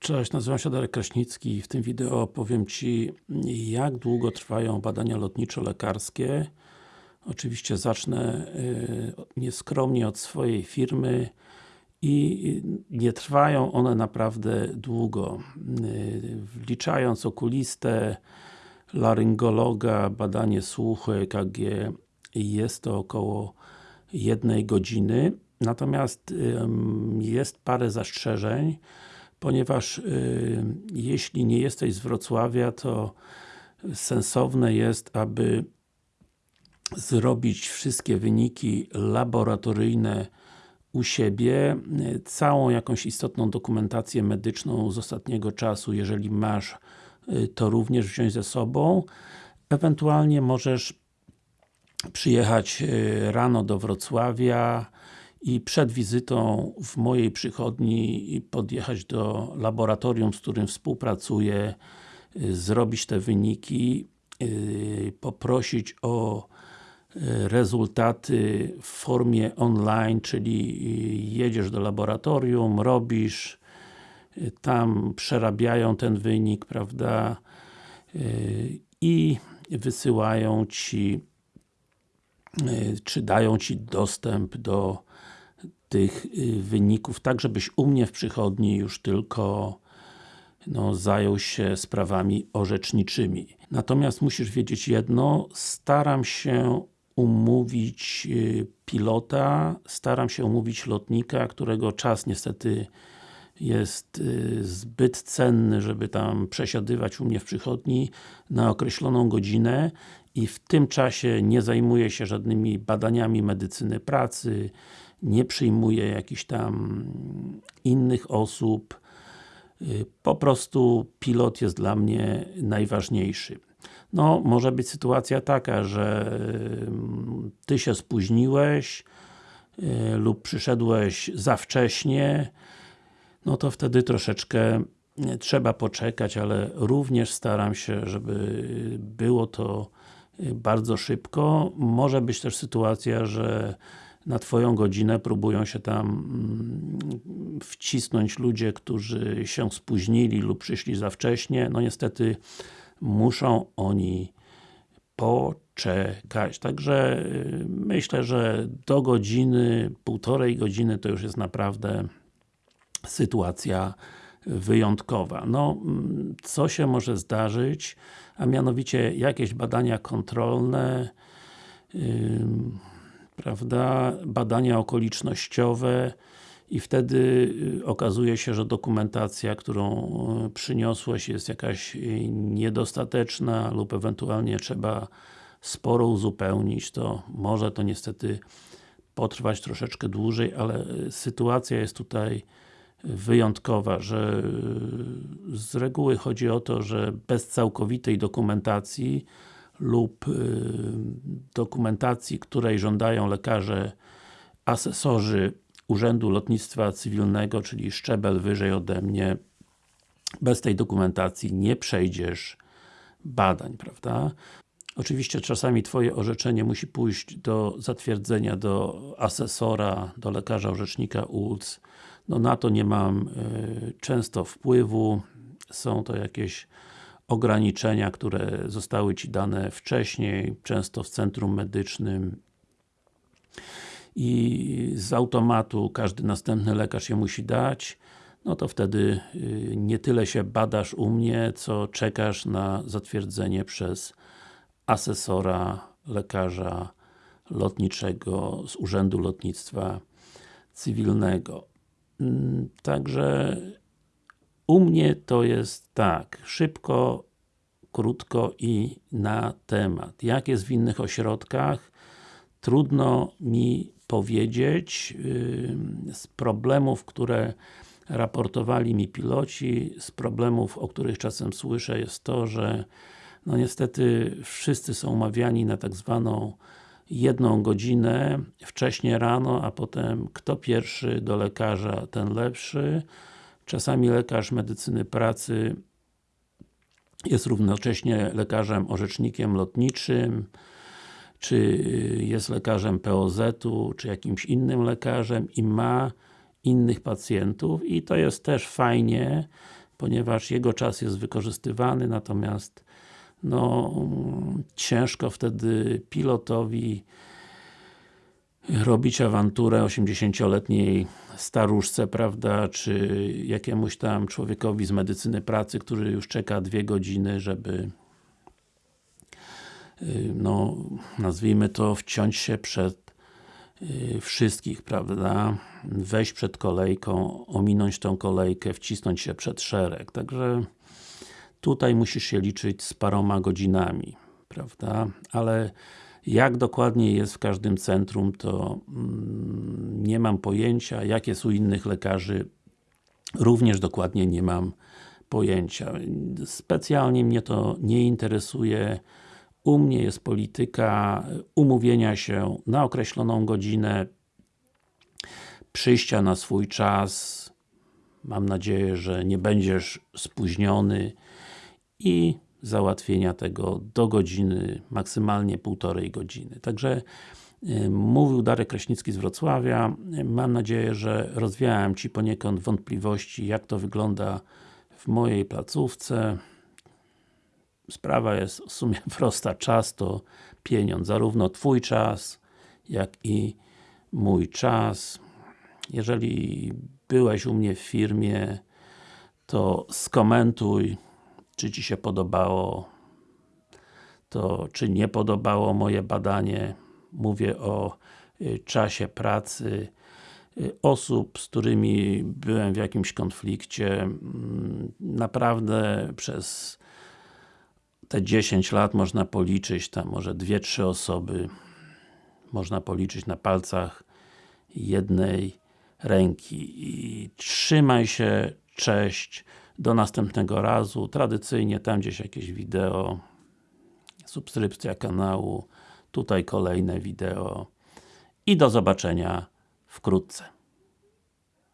Cześć, nazywam się Darek Kraśnicki i w tym wideo opowiem Ci jak długo trwają badania lotniczo-lekarskie. Oczywiście zacznę y, nieskromnie od swojej firmy i nie trwają one naprawdę długo. Y, wliczając okulistę laryngologa, badanie słuchu, EKG jest to około jednej godziny. Natomiast jest parę zastrzeżeń ponieważ y, jeśli nie jesteś z Wrocławia, to sensowne jest, aby zrobić wszystkie wyniki laboratoryjne u siebie, całą jakąś istotną dokumentację medyczną z ostatniego czasu, jeżeli masz, y, to również wziąć ze sobą. Ewentualnie możesz przyjechać y, rano do Wrocławia, i przed wizytą w mojej przychodni podjechać do laboratorium, z którym współpracuję, y, zrobić te wyniki, y, poprosić o y, rezultaty w formie online, czyli jedziesz do laboratorium, robisz, tam przerabiają ten wynik, prawda, i wysyłają Ci czy dają Ci dostęp do tych y, wyników, tak żebyś u mnie w przychodni już tylko no, zajął się sprawami orzeczniczymi. Natomiast musisz wiedzieć jedno, staram się umówić y, pilota, staram się umówić lotnika, którego czas niestety jest y, zbyt cenny, żeby tam przesiadywać u mnie w przychodni na określoną godzinę i w tym czasie nie zajmuję się żadnymi badaniami medycyny pracy, nie przyjmuję jakichś tam innych osób, po prostu pilot jest dla mnie najważniejszy. No, może być sytuacja taka, że y, Ty się spóźniłeś y, lub przyszedłeś za wcześnie, no to wtedy troszeczkę trzeba poczekać, ale również staram się, żeby było to bardzo szybko. Może być też sytuacja, że na Twoją godzinę próbują się tam mm, wcisnąć ludzie, którzy się spóźnili lub przyszli za wcześnie. No niestety muszą oni poczekać. Także y, myślę, że do godziny, półtorej godziny to już jest naprawdę sytuacja wyjątkowa. No, mm, co się może zdarzyć, a mianowicie jakieś badania kontrolne, prawda, badania okolicznościowe i wtedy y, okazuje się, że dokumentacja, którą y, przyniosłeś jest jakaś y, niedostateczna lub ewentualnie trzeba sporo uzupełnić, to może to niestety potrwać troszeczkę dłużej, ale sytuacja jest tutaj wyjątkowa, że z reguły chodzi o to, że bez całkowitej dokumentacji lub y, dokumentacji, której żądają lekarze asesorzy Urzędu Lotnictwa Cywilnego, czyli szczebel wyżej ode mnie, bez tej dokumentacji nie przejdziesz badań, prawda? Oczywiście czasami Twoje orzeczenie musi pójść do zatwierdzenia do asesora, do lekarza orzecznika ULC. No na to nie mam y, często wpływu. Są to jakieś ograniczenia, które zostały Ci dane wcześniej, często w centrum medycznym i z automatu każdy następny lekarz je musi dać, no to wtedy y, nie tyle się badasz u mnie, co czekasz na zatwierdzenie przez asesora lekarza lotniczego z Urzędu Lotnictwa Cywilnego. Także u mnie to jest tak, szybko, krótko i na temat. Jak jest w innych ośrodkach? Trudno mi powiedzieć. Z problemów, które raportowali mi piloci, z problemów, o których czasem słyszę jest to, że no niestety wszyscy są umawiani na tak zwaną jedną godzinę wcześniej rano, a potem kto pierwszy do lekarza, ten lepszy. Czasami lekarz medycyny pracy jest równocześnie lekarzem orzecznikiem lotniczym, czy jest lekarzem POZ-u, czy jakimś innym lekarzem i ma innych pacjentów. I to jest też fajnie, ponieważ jego czas jest wykorzystywany, natomiast no, ciężko wtedy pilotowi robić awanturę 80-letniej staruszce, prawda, czy jakiemuś tam człowiekowi z medycyny pracy, który już czeka dwie godziny, żeby y, no, nazwijmy to, wciąć się przed y, wszystkich, prawda, wejść przed kolejką, ominąć tą kolejkę, wcisnąć się przed szereg, także tutaj musisz się liczyć z paroma godzinami, prawda, ale jak dokładnie jest w każdym centrum, to mm, nie mam pojęcia, jak jest u innych lekarzy, również dokładnie nie mam pojęcia. Specjalnie mnie to nie interesuje. U mnie jest polityka umówienia się na określoną godzinę, przyjścia na swój czas, mam nadzieję, że nie będziesz spóźniony i załatwienia tego do godziny, maksymalnie półtorej godziny. Także y, mówił Darek Kraśnicki z Wrocławia. Mam nadzieję, że rozwiałem Ci poniekąd wątpliwości, jak to wygląda w mojej placówce. Sprawa jest w sumie prosta. Czas to pieniądz. Zarówno Twój czas, jak i mój czas. Jeżeli byłeś u mnie w firmie, to skomentuj, czy Ci się podobało to, czy nie podobało moje badanie. Mówię o y, czasie pracy y, osób, z którymi byłem w jakimś konflikcie. Mm, naprawdę przez te 10 lat można policzyć tam może 2-3 osoby można policzyć na palcach jednej ręki i trzymaj się, cześć do następnego razu. Tradycyjnie tam gdzieś jakieś wideo, subskrypcja kanału, tutaj kolejne wideo i do zobaczenia wkrótce.